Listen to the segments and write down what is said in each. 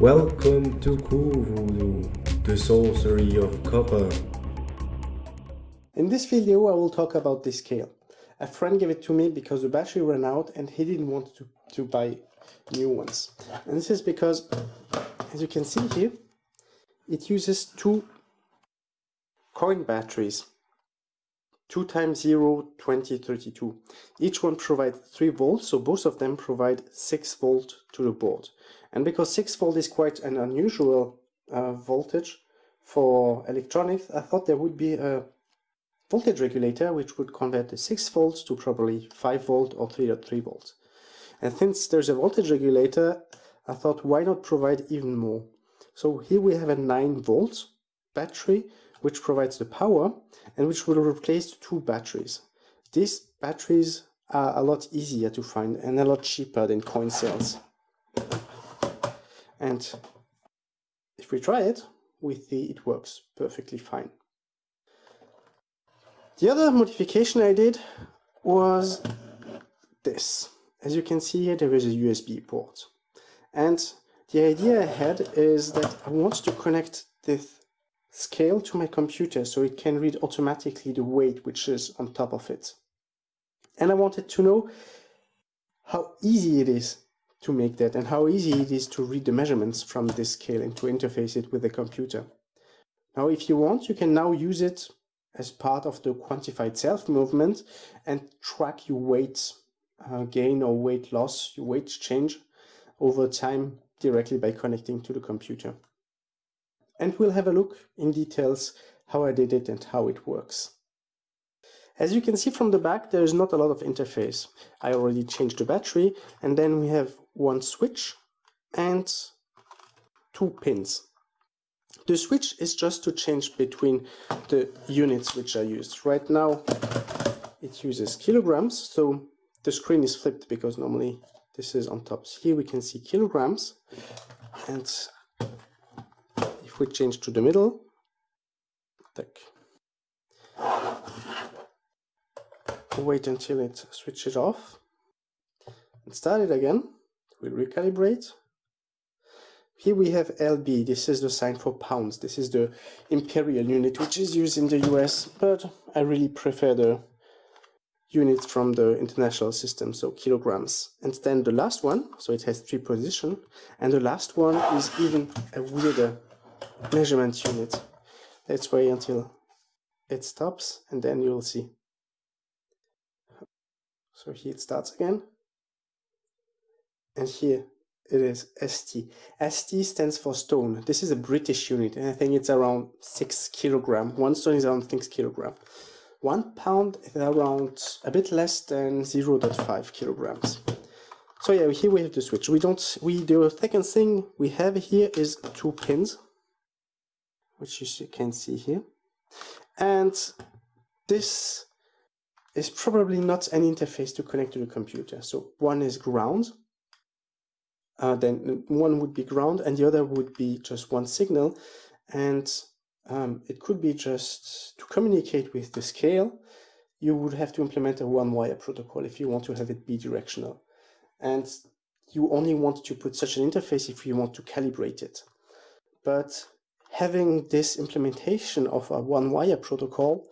Welcome to Voodoo, the sorcery of copper. In this video I will talk about this scale. A friend gave it to me because the battery ran out and he didn't want to, to buy new ones. And this is because, as you can see here, it uses two coin batteries 2 times 0 20 32 each one provides 3 volts so both of them provide 6 volt to the board and because 6 volt is quite an unusual uh, voltage for electronics I thought there would be a voltage regulator which would convert the 6 volts to probably 5 volt or 3.3 volts and since there's a voltage regulator I thought why not provide even more so here we have a 9 volt battery which provides the power and which will replace two batteries. These batteries are a lot easier to find and a lot cheaper than coin cells. And if we try it, we see it works perfectly fine. The other modification I did was this. As you can see here, there is a USB port. And the idea I had is that I want to connect this scale to my computer so it can read automatically the weight which is on top of it. And I wanted to know how easy it is to make that and how easy it is to read the measurements from this scale and to interface it with the computer. Now if you want you can now use it as part of the quantified self movement and track your weight uh, gain or weight loss, your weight change over time directly by connecting to the computer and we'll have a look in details how I did it and how it works. As you can see from the back, there is not a lot of interface. I already changed the battery and then we have one switch and two pins. The switch is just to change between the units which are used. Right now it uses kilograms, so the screen is flipped because normally this is on top. Here we can see kilograms and if we change to the middle. Tack. Wait until it switches off. And start it again. We'll recalibrate. Here we have LB. This is the sign for pounds. This is the imperial unit, which is used in the US, but I really prefer the units from the international system, so kilograms. And then the last one, so it has three positions, and the last one is even a weirder measurement unit. Let's wait until it stops and then you'll see. So here it starts again. And here it is ST. ST stands for stone. This is a British unit and I think it's around 6 kilogram. One stone is around 6 kilogram. One pound is around a bit less than 0 0.5 kilograms. So yeah, here we have the switch. We don't, we, the second thing we have here is two pins which you can see here. And this is probably not an interface to connect to the computer. So one is ground, uh, then one would be ground and the other would be just one signal. And um, it could be just to communicate with the scale, you would have to implement a one-wire protocol if you want to have it bidirectional. And you only want to put such an interface if you want to calibrate it. But having this implementation of a one wire protocol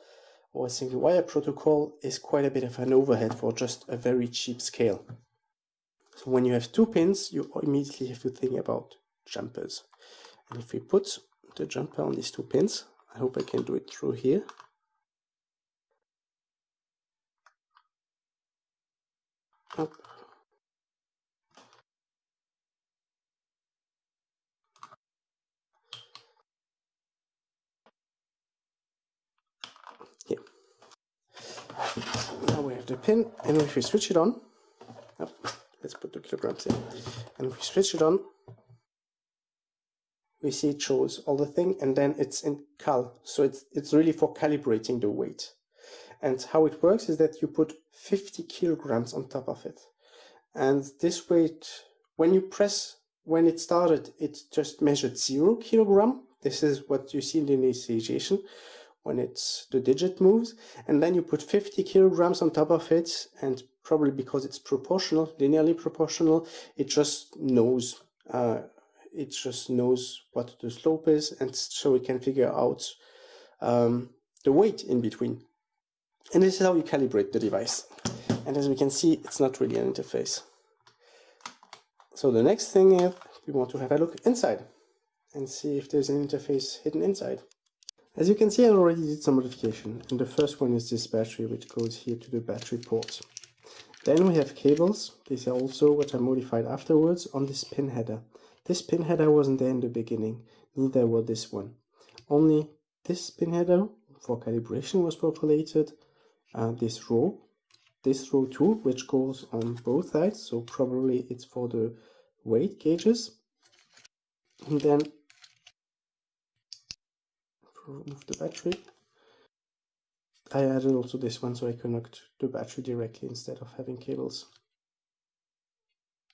or a single wire protocol is quite a bit of an overhead for just a very cheap scale. So when you have two pins, you immediately have to think about jumpers. And if we put the jumper on these two pins, I hope I can do it through here. Up. Now we have the pin, and if we switch it on, let's put the kilograms in, and we switch it on, we see it shows all the thing, and then it's in cal, so it's it's really for calibrating the weight. And how it works is that you put 50 kilograms on top of it, and this weight, when you press, when it started, it just measured zero kilogram. This is what you see in the initialization when it's the digit moves and then you put 50 kilograms on top of it and probably because it's proportional linearly proportional it just knows uh, it just knows what the slope is and so we can figure out um, the weight in between. And this is how you calibrate the device. And as we can see, it's not really an interface. So the next thing is we want to have a look inside and see if there's an interface hidden inside. As you can see, I already did some modification. And the first one is this battery, which goes here to the battery port. Then we have cables. These are also what I modified afterwards on this pin header. This pin header wasn't there in the beginning, neither was this one. Only this pin header for calibration was populated, uh, this row, this row too, which goes on both sides, so probably it's for the weight gauges. And then remove the battery. I added also this one so I connect the battery directly instead of having cables.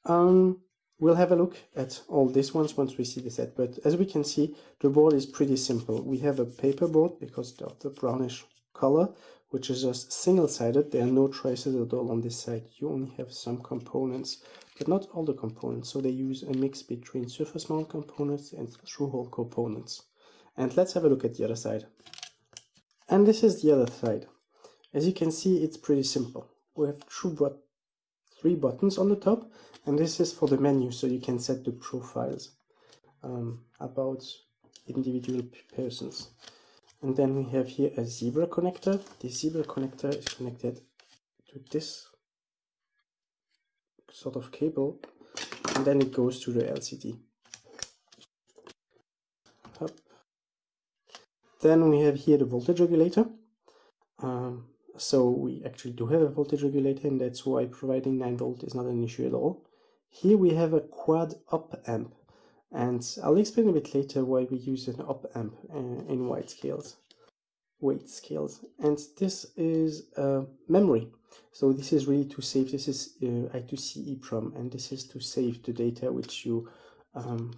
Um, we'll have a look at all these ones once we see the set, but as we can see, the board is pretty simple. We have a paper board because of the brownish color, which is just single-sided. There are no traces at all on this side. You only have some components, but not all the components. So they use a mix between surface mount components and through-hole components. And let's have a look at the other side. And this is the other side. As you can see, it's pretty simple. We have but three buttons on the top, and this is for the menu, so you can set the profiles um, about individual persons. And then we have here a zebra connector. The zebra connector is connected to this sort of cable, and then it goes to the LCD. Then we have here the voltage regulator. Um, so we actually do have a voltage regulator and that's why providing 9 volt is not an issue at all. Here we have a quad op amp and I'll explain a bit later why we use an op amp uh, in weight scales weight scales and this is uh, memory so this is really to save this is uh, I2C EEPROM and this is to save the data which you um,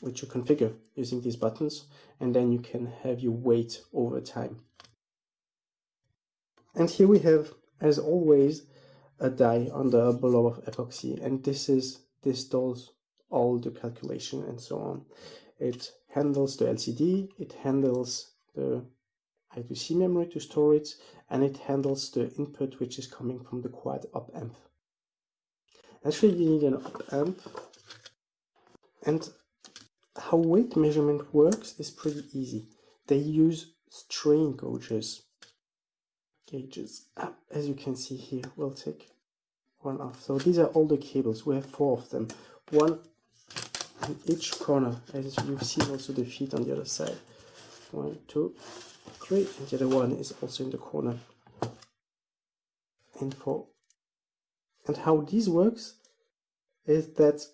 which you configure using these buttons and then you can have your weight over time. And here we have, as always, a die under a blob of epoxy and this is this does all the calculation and so on. It handles the LCD, it handles the I2C memory to store it, and it handles the input which is coming from the quad op amp. Actually, you need an op amp, and how weight measurement works is pretty easy. They use strain gauges. Gauges, ah, as you can see here, we'll take one off. So these are all the cables. We have four of them. One in each corner, as you've seen also the feet on the other side. One, two, three, and the other one is also in the corner. And for and how this works is that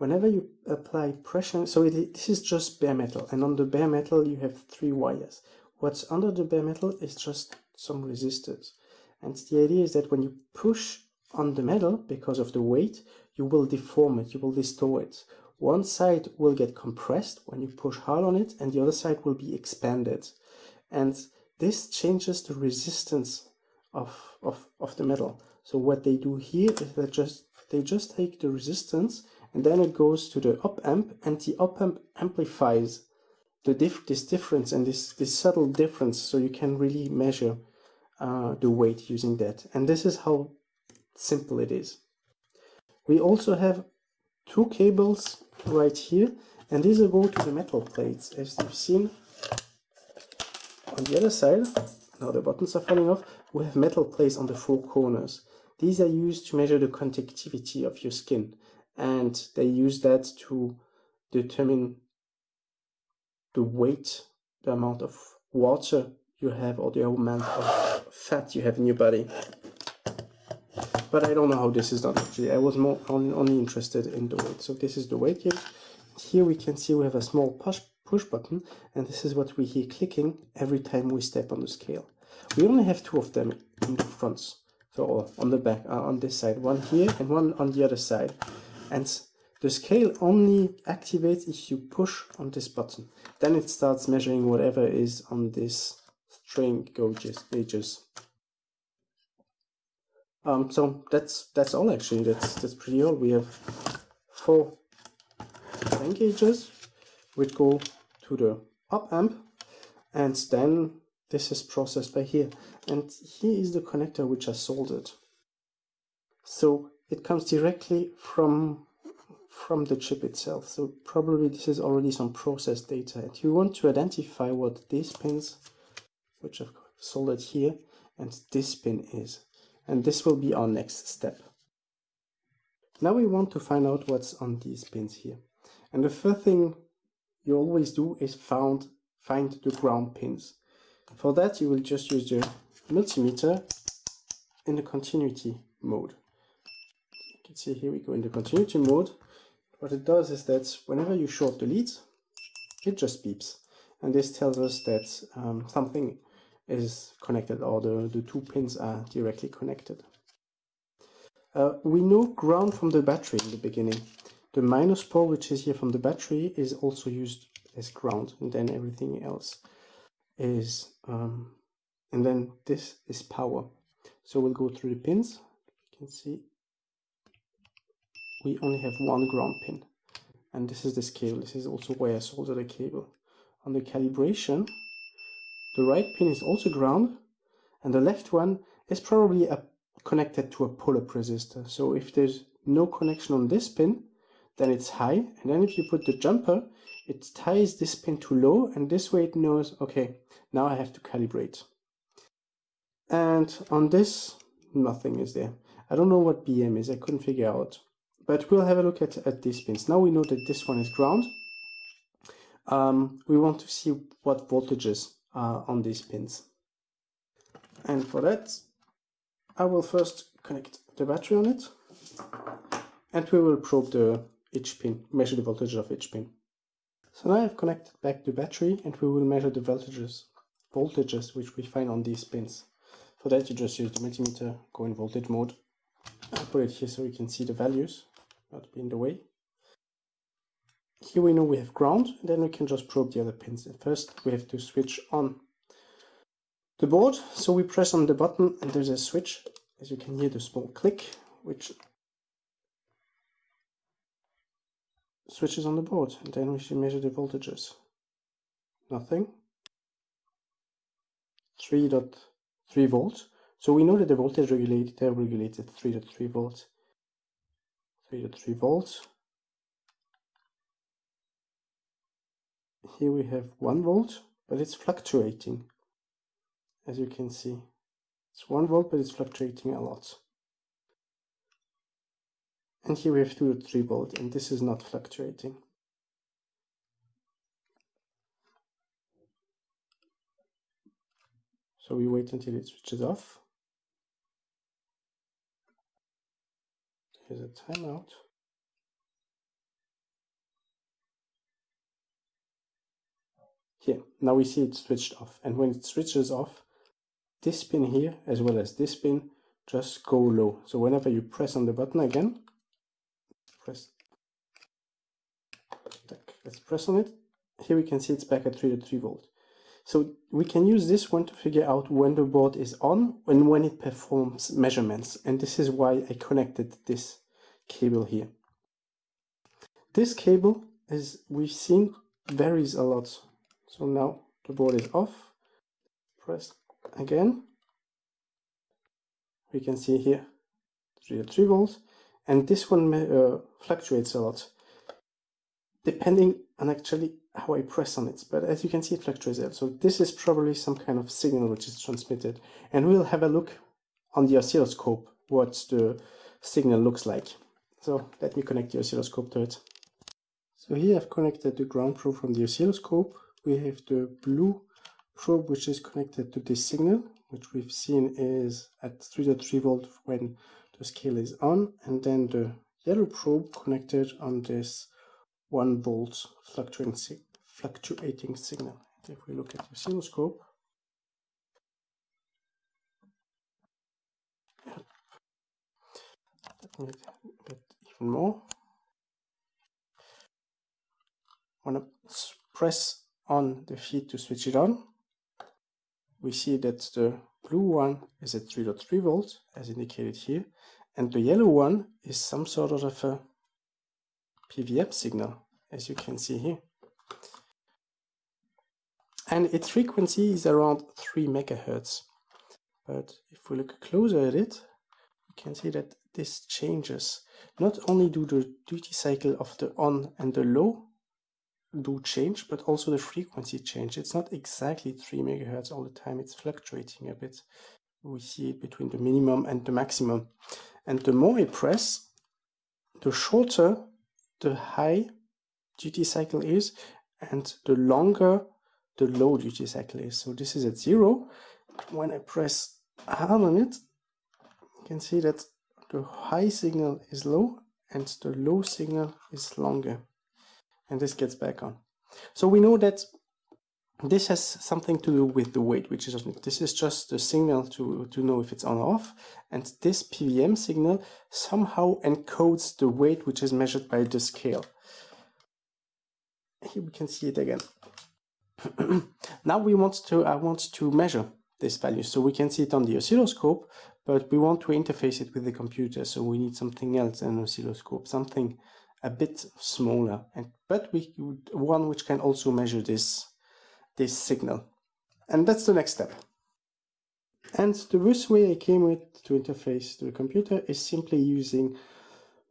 whenever you apply pressure, so it, this is just bare metal, and on the bare metal you have three wires. What's under the bare metal is just some resistors. And the idea is that when you push on the metal, because of the weight, you will deform it, you will distort it. One side will get compressed when you push hard on it, and the other side will be expanded. And this changes the resistance of, of, of the metal. So what they do here is that just they just take the resistance and then it goes to the op amp and the op amp amplifies the diff this difference and this, this subtle difference so you can really measure uh, the weight using that. And this is how simple it is. We also have two cables right here and these go to the metal plates as you've seen. On the other side now the buttons are falling off we have metal plates on the four corners. These are used to measure the conductivity of your skin and they use that to determine the weight, the amount of water you have or the amount of fat you have in your body. But I don't know how this is done actually. I was more only, only interested in the weight. So this is the weight gauge. Here we can see we have a small push, push button and this is what we hear clicking every time we step on the scale. We only have two of them in the fronts. So on the back, uh, on this side, one here and one on the other side and the scale only activates if you push on this button. Then it starts measuring whatever is on this strain gauges. Um, so that's that's all actually. That's that's pretty all. We have four strain gauges, which go to the op amp, and then this is processed by here. And here is the connector which I soldered. So it comes directly from from the chip itself. So probably this is already some process data. And you want to identify what these pins, which I've soldered here, and this pin is. And this will be our next step. Now we want to find out what's on these pins here. And the first thing you always do is found, find the ground pins. For that you will just use the multimeter in the continuity mode. Can see here we go in the continuity mode. What it does is that whenever you short the leads, it just beeps. And this tells us that um, something is connected or the, the two pins are directly connected. Uh, we know ground from the battery in the beginning. The minus pole, which is here from the battery, is also used as ground, and then everything else is, um, and then this is power. So we'll go through the pins. You can see we only have one ground pin, and this is this cable. This is also where I soldered the cable. On the calibration, the right pin is also ground, and the left one is probably a connected to a pull-up resistor. So if there's no connection on this pin, then it's high. And then if you put the jumper, it ties this pin to low, and this way it knows, okay, now I have to calibrate. And on this, nothing is there. I don't know what BM is, I couldn't figure out. But we'll have a look at, at these pins. Now we know that this one is ground. Um, we want to see what voltages are on these pins. And for that, I will first connect the battery on it and we will probe the each pin, measure the voltage of each pin. So now I've connected back the battery and we will measure the voltages, voltages which we find on these pins. For that you just use the multimeter, go in voltage mode. I'll put it here so we can see the values, not be in the way. Here we know we have ground, and then we can just probe the other pins. At first we have to switch on the board. So we press on the button and there's a switch, as you can hear the small click, which switches on the board. And then we should measure the voltages. Nothing. 3.3 volts. So we know that the voltage regulator regulates at 3.3 volts. 3.3 volts. Here we have 1 volt, but it's fluctuating as you can see. It's 1 volt, but it's fluctuating a lot. And here we have 2 to 3 volt, and this is not fluctuating. So we wait until it switches off. Here's a timeout. Here, now we see it switched off. And when it switches off, this pin here as well as this pin just go low. So whenever you press on the button again, press, let's press on it. Here we can see it's back at 3 to 3 volt. So we can use this one to figure out when the board is on and when it performs measurements. And this is why I connected this cable here. This cable, as we've seen, varies a lot. So now the board is off. Press again we can see here 3 3 volts and this one uh, fluctuates a lot depending on actually how I press on it but as you can see it fluctuates a lot so this is probably some kind of signal which is transmitted and we'll have a look on the oscilloscope what the signal looks like so let me connect the oscilloscope to it so here I've connected the ground probe from the oscilloscope we have the blue probe which is connected to this signal, which we've seen is at 3.3 volt when the scale is on, and then the yellow probe connected on this 1 volt fluctuating, fluctuating signal. If we look at the oscilloscope, let me even more. When I press on the feed to switch it on, we see that the blue one is at 3.3 volts as indicated here and the yellow one is some sort of a PWM signal as you can see here. And its frequency is around 3 megahertz. But if we look closer at it, we can see that this changes. Not only do the duty cycle of the on and the low do change, but also the frequency change. It's not exactly 3 megahertz all the time, it's fluctuating a bit. We see it between the minimum and the maximum. And the more I press, the shorter the high duty cycle is and the longer the low duty cycle is. So this is at zero. When I press hard on it, you can see that the high signal is low and the low signal is longer. And this gets back on. So we know that this has something to do with the weight, which is this is just the signal to, to know if it's on or off. And this PVM signal somehow encodes the weight, which is measured by the scale. Here we can see it again. now we want to, I want to measure this value. So we can see it on the oscilloscope, but we want to interface it with the computer. So we need something else an oscilloscope, something a bit smaller, and but we one which can also measure this this signal. And that's the next step. And the first way I came with to interface to the computer is simply using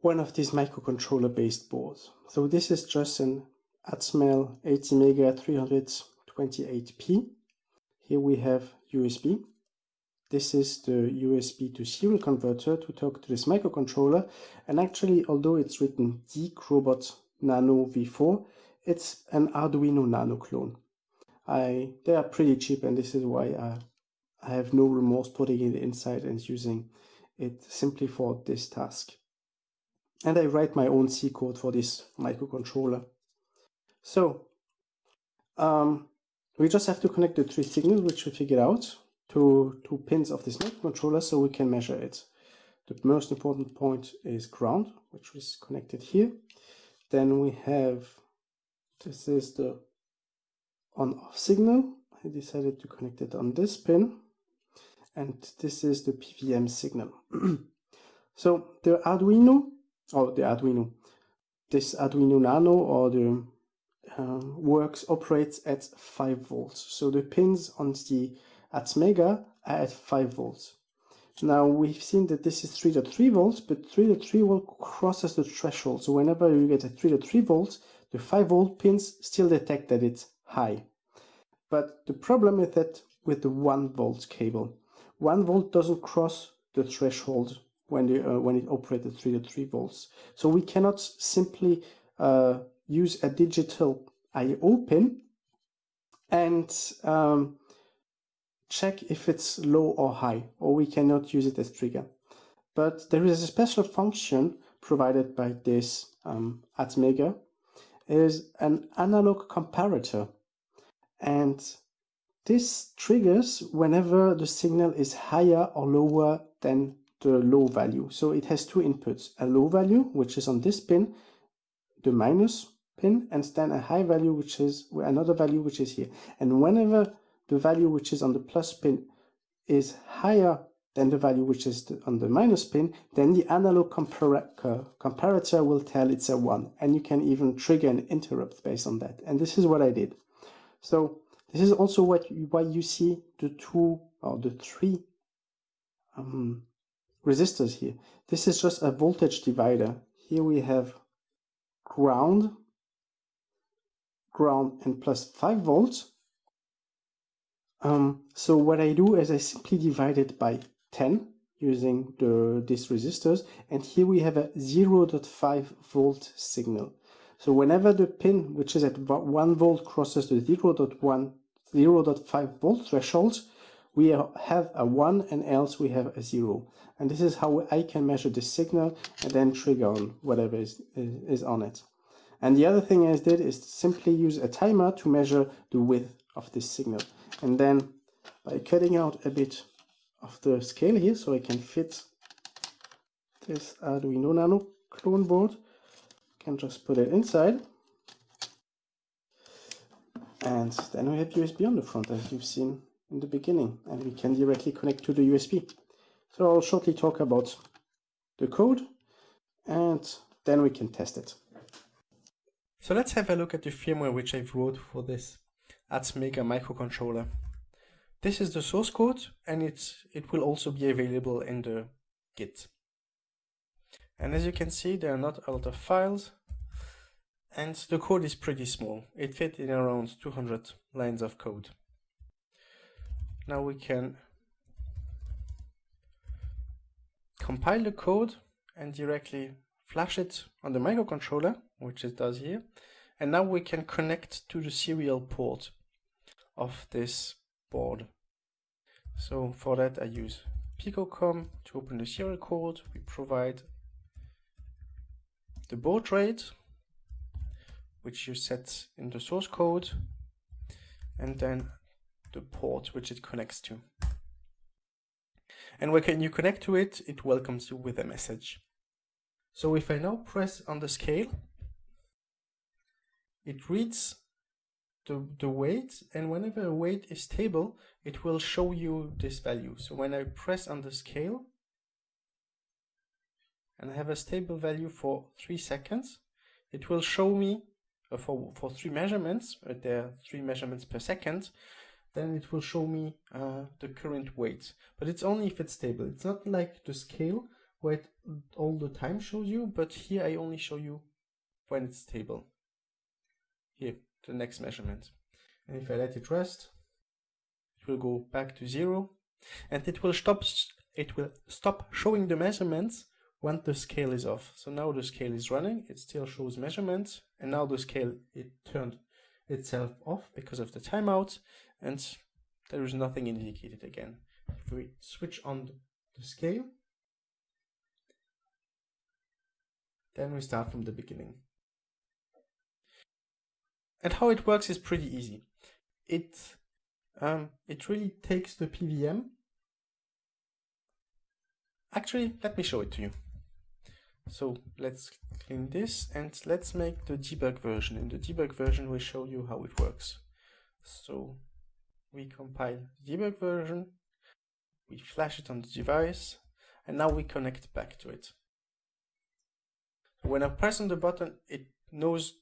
one of these microcontroller based boards. So this is just an Atmel ATmega 328P. Here we have USB. This is the USB to serial converter to talk to this microcontroller. And actually, although it's written DeeC Nano V4, it's an Arduino Nano clone. I they are pretty cheap and this is why I, I have no remorse putting it inside and using it simply for this task. And I write my own C code for this microcontroller. So um, we just have to connect the three signals which we figured out to two pins of this microcontroller so we can measure it. The most important point is ground, which is connected here. Then we have, this is the on off signal. I decided to connect it on this pin and this is the PWM signal. so the Arduino, or the Arduino, this Arduino Nano or the uh, works operates at 5 volts. So the pins on the Atmega are at 5 volts. Now we've seen that this is 3.3 volts, but 3.3 volt crosses the threshold. So whenever you get a 3.3 volts, the 5 volt pins still detect that it's high. But the problem is that with the 1 volt cable, 1 volt doesn't cross the threshold when, the, uh, when it operates at 3 to 3 volts. So we cannot simply uh, use a digital I.O. pin and um, check if it's low or high, or we cannot use it as trigger. But there is a special function provided by this um, Atmega, is an analog comparator. And this triggers whenever the signal is higher or lower than the low value. So it has two inputs, a low value, which is on this pin, the minus pin, and then a high value, which is another value, which is here. And whenever the value which is on the plus pin is higher than the value which is on the minus pin, then the analog comparator will tell it's a 1. And you can even trigger an interrupt based on that. And this is what I did. So this is also what why you see the two or the three um, resistors here. This is just a voltage divider. Here we have ground, ground and plus 5 volts. Um, so what I do is I simply divide it by 10 using the these resistors and here we have a 0.5 volt signal. So whenever the pin, which is at 1 volt, crosses the 0.1, 0.5 volt threshold, we have a 1 and else we have a 0. And this is how I can measure the signal and then trigger on whatever is, is on it. And the other thing I did is simply use a timer to measure the width of this signal. And then by cutting out a bit of the scale here so I can fit this Arduino Nano clone board, can just put it inside. And then we have USB on the front as you've seen in the beginning and we can directly connect to the USB. So I'll shortly talk about the code and then we can test it. So let's have a look at the firmware which I've wrote for this Atmega microcontroller. This is the source code and it's, it will also be available in the Git. And as you can see, there are not a lot of files and the code is pretty small. It fit in around 200 lines of code. Now we can compile the code and directly flash it on the microcontroller, which it does here. And now we can connect to the serial port of this board. So for that I use PicoCom to open the serial code. We provide the baud rate, which you set in the source code, and then the port which it connects to. And when you connect to it, it welcomes you with a message. So if I now press on the scale, it reads the, the weight and whenever a weight is stable, it will show you this value. So when I press on the scale and I have a stable value for three seconds, it will show me uh, for, for three measurements, uh, there are three measurements per second, then it will show me uh, the current weight. But it's only if it's stable. It's not like the scale where it all the time shows you, but here I only show you when it's stable. Here, the next measurement. And if I let it rest, it will go back to zero and it will stop it will stop showing the measurements when the scale is off. So now the scale is running, it still shows measurements, and now the scale it turned itself off because of the timeout, and there is nothing indicated again. If we switch on the scale, then we start from the beginning. And how it works is pretty easy. It um, it really takes the PVM. Actually, let me show it to you. So let's clean this and let's make the debug version. In the debug version, we show you how it works. So we compile the debug version, we flash it on the device, and now we connect back to it. When I press on the button, it knows,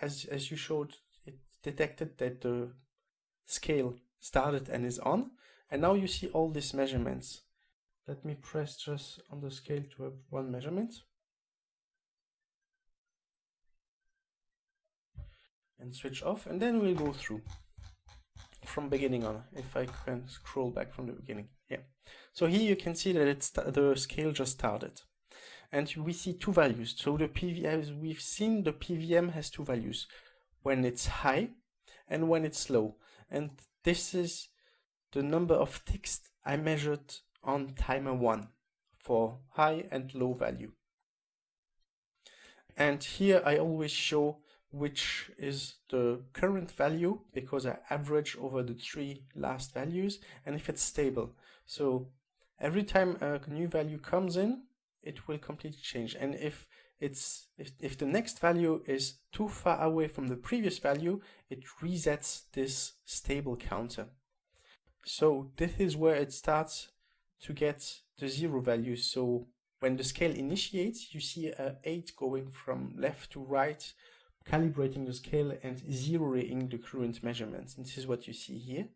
as, as you showed, it detected that the scale started and is on, and now you see all these measurements. Let me press just on the scale to have one measurement. And switch off, and then we'll go through from beginning on, if I can scroll back from the beginning. Yeah. So here you can see that it's the scale just started. And we see two values. So the PV, as we've seen, the PVM has two values, when it's high and when it's low. And this is the number of ticks I measured on timer 1 for high and low value. And here I always show which is the current value because I average over the three last values and if it's stable. So every time a new value comes in, it will completely change. And if it's if, if the next value is too far away from the previous value, it resets this stable counter. So this is where it starts to get the zero value. So when the scale initiates, you see a 8 going from left to right calibrating the scale and zeroing the current measurements. And this is what you see here.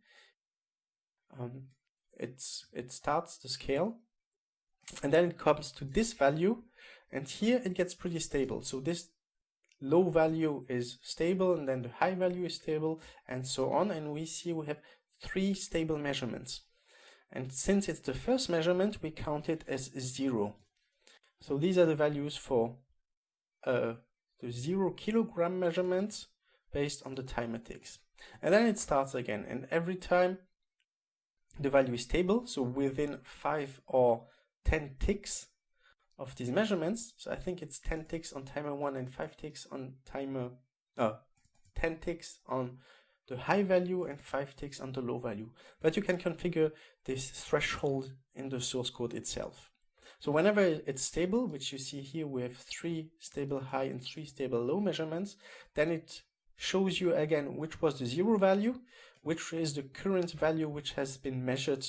Um, it's, it starts the scale and then it comes to this value and here it gets pretty stable. So this low value is stable and then the high value is stable and so on. And we see we have three stable measurements. And since it's the first measurement, we count it as zero. So these are the values for uh, the zero kilogram measurements based on the timer ticks. And then it starts again. And every time the value is stable, so within five or 10 ticks of these measurements, so I think it's 10 ticks on timer one and five ticks on timer, uh, 10 ticks on the high value and five ticks on the low value. But you can configure this threshold in the source code itself. So whenever it's stable, which you see here, we have three stable high and three stable low measurements, then it shows you again which was the zero value, which is the current value which has been measured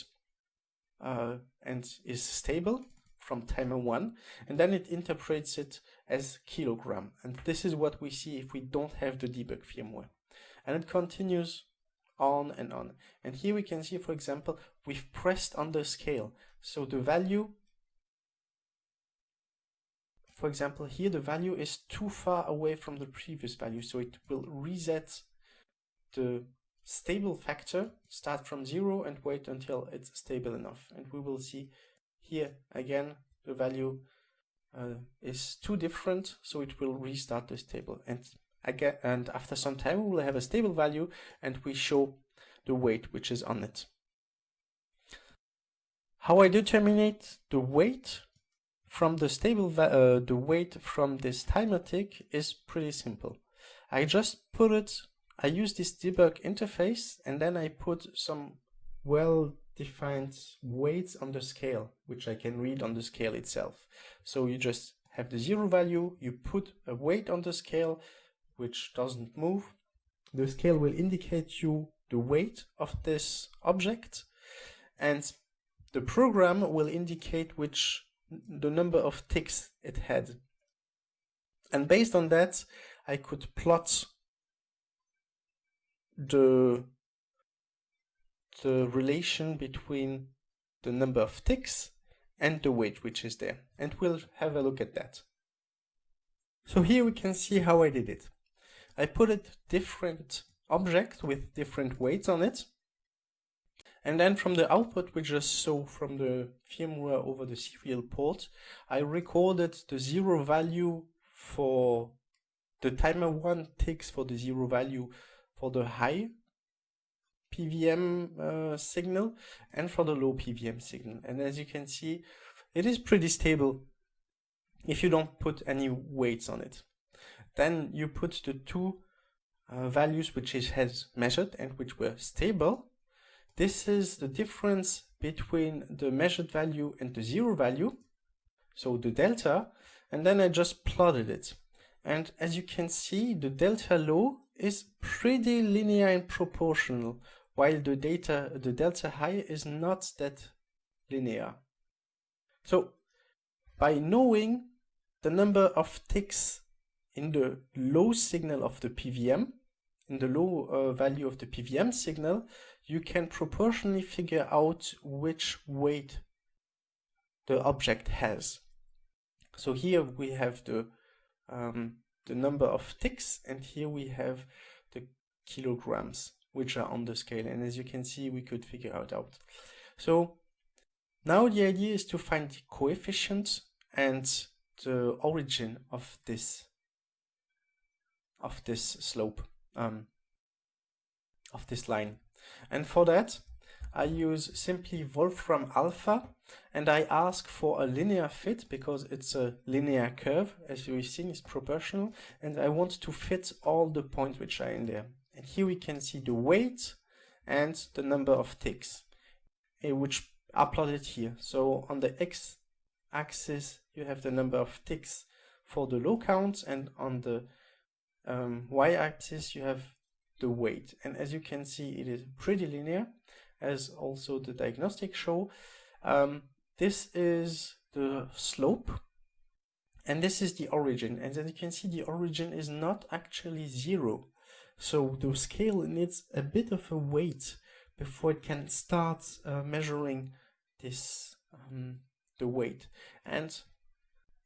uh, and is stable from timer 1 and then it interprets it as kilogram. And this is what we see if we don't have the debug firmware. And it continues on and on. And here we can see for example we've pressed on the scale. So the value for example here the value is too far away from the previous value. So it will reset the stable factor start from zero and wait until it's stable enough. And we will see here again the value uh, is too different so it will restart this table and again and after some time we will have a stable value and we show the weight which is on it. How I determine the weight from the stable uh, the weight from this timer tick is pretty simple. I just put it I use this debug interface and then I put some well defined weights on the scale, which I can read on the scale itself. So you just have the zero value, you put a weight on the scale, which doesn't move. The scale will indicate you the weight of this object and the program will indicate which the number of ticks it had. And based on that, I could plot the the relation between the number of ticks and the weight which is there and we'll have a look at that. So here we can see how I did it. I put a different object with different weights on it and then from the output we just saw from the firmware over the serial port I recorded the zero value for the timer 1 ticks for the zero value for the high PVM uh, signal and for the low PVM signal. And as you can see, it is pretty stable if you don't put any weights on it. Then you put the two uh, values which it has measured and which were stable. This is the difference between the measured value and the zero value, so the delta, and then I just plotted it. And as you can see, the delta low is pretty linear and proportional while the data the delta high is not that linear. So by knowing the number of ticks in the low signal of the PVM, in the low uh, value of the PVM signal, you can proportionally figure out which weight the object has. So here we have the um, the number of ticks and here we have the kilograms which are on the scale. And as you can see, we could figure it out. So now the idea is to find the coefficient and the origin of this of this slope um, of this line. And for that, I use simply Wolfram alpha and I ask for a linear fit because it's a linear curve as we've seen is proportional and I want to fit all the points which are in there. And here we can see the weight and the number of ticks, eh, which are plotted here. So on the x axis, you have the number of ticks for the low count, and on the um, y axis, you have the weight. And as you can see, it is pretty linear, as also the diagnostic show. Um, this is the slope, and this is the origin. And as you can see, the origin is not actually zero. So the scale needs a bit of a weight before it can start uh, measuring this um, the weight. And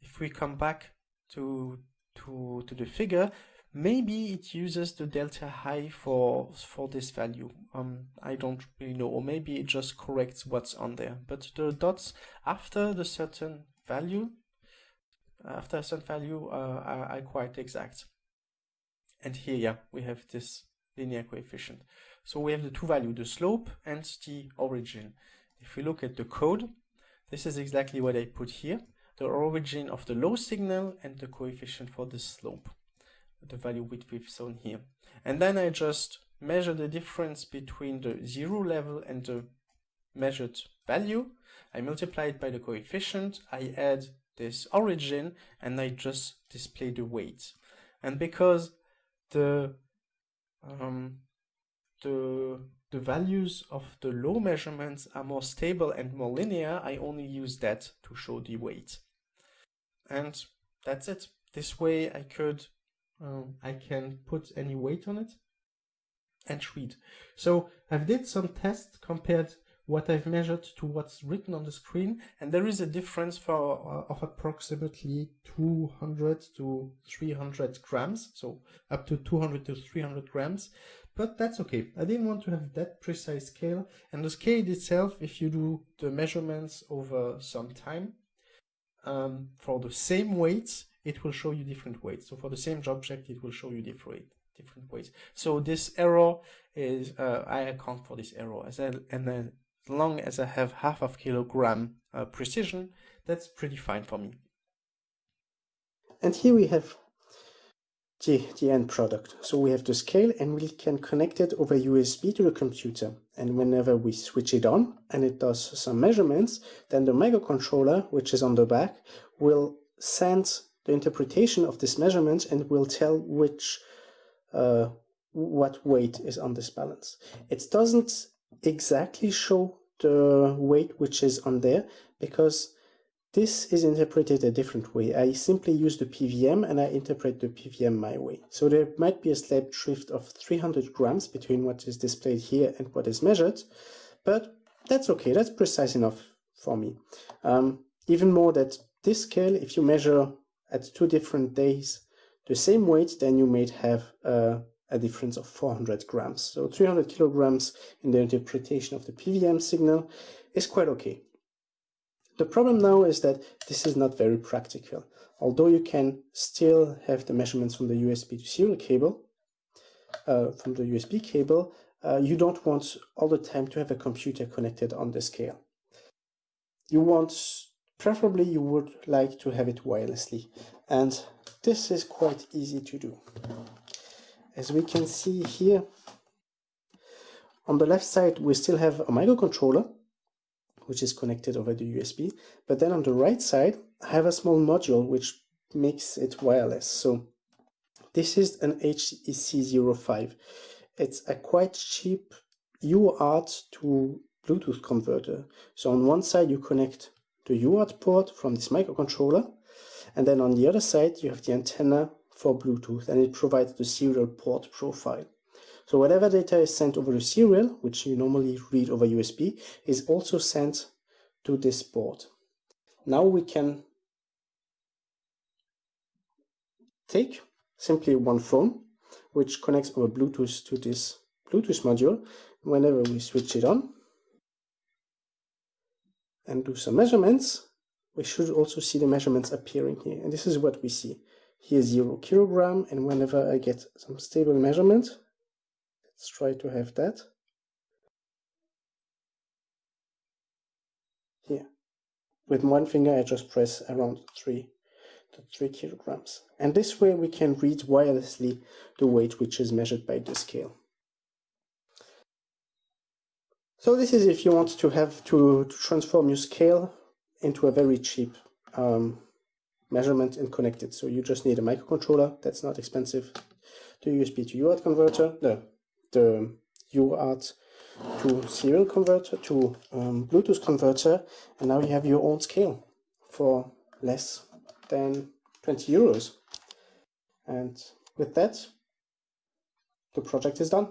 if we come back to to to the figure, maybe it uses the delta high for for this value. Um, I don't really know, or maybe it just corrects what's on there. But the dots after the certain value, after a certain value, uh, are, are quite exact. And here, yeah, we have this linear coefficient. So we have the two values, the slope and the origin. If we look at the code, this is exactly what I put here. The origin of the low signal and the coefficient for the slope, the value which we've shown here. And then I just measure the difference between the zero level and the measured value. I multiply it by the coefficient, I add this origin, and I just display the weight. And because the um, the the values of the low measurements are more stable and more linear, I only use that to show the weight. And that's it. This way I could, um, I can put any weight on it and read. So I've did some tests compared what I've measured to what's written on the screen, and there is a difference for uh, of approximately 200 to 300 grams, so up to 200 to 300 grams, but that's okay. I didn't want to have that precise scale, and the scale itself, if you do the measurements over some time, um, for the same weights, it will show you different weights. So for the same object, it will show you different different weights. So this error is, uh, I account for this error as well, and then as long as I have half of kilogram uh, precision, that's pretty fine for me. And here we have the, the end product. So we have the scale and we can connect it over USB to the computer. And whenever we switch it on and it does some measurements, then the microcontroller, which is on the back, will send the interpretation of this measurement and will tell which uh, what weight is on this balance. It doesn't exactly show the weight which is on there because this is interpreted a different way. I simply use the PVM and I interpret the PVM my way. So there might be a slight drift of 300 grams between what is displayed here and what is measured, but that's okay. That's precise enough for me. Um, even more that this scale, if you measure at two different days the same weight, then you might have uh, a difference of 400 grams. So 300 kilograms in the interpretation of the PVM signal is quite okay. The problem now is that this is not very practical. Although you can still have the measurements from the USB to serial cable, uh, from the USB cable, uh, you don't want all the time to have a computer connected on the scale. You want, preferably you would like to have it wirelessly. And this is quite easy to do. As we can see here on the left side we still have a microcontroller which is connected over the USB but then on the right side I have a small module which makes it wireless. So this is an HEC05 it's a quite cheap UART to Bluetooth converter. So on one side you connect the UART port from this microcontroller and then on the other side you have the antenna for Bluetooth and it provides the serial port profile. So whatever data is sent over the serial, which you normally read over USB, is also sent to this port. Now we can take simply one phone, which connects over Bluetooth to this Bluetooth module. Whenever we switch it on and do some measurements, we should also see the measurements appearing here. And this is what we see. Here zero kilogram, and whenever I get some stable measurement, let's try to have that. Here. With one finger I just press around three to three kilograms. And this way we can read wirelessly the weight which is measured by the scale. So this is if you want to have to, to transform your scale into a very cheap um, measurement and connect it. So you just need a microcontroller, that's not expensive. The USB to UART converter, the, the UART to serial converter, to um, Bluetooth converter, and now you have your own scale for less than 20 euros. And with that, the project is done.